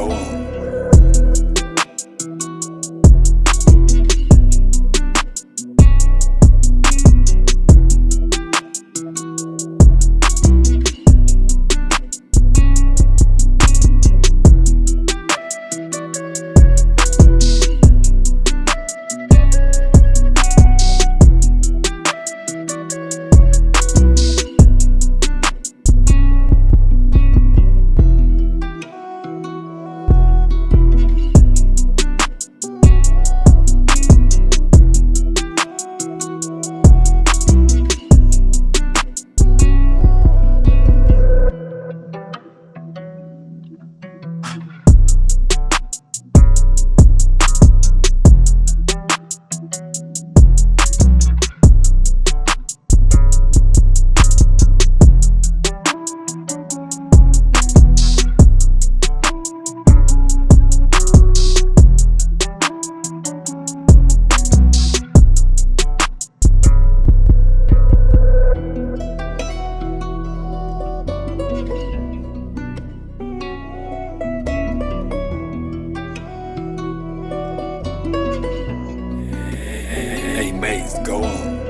go on. go on.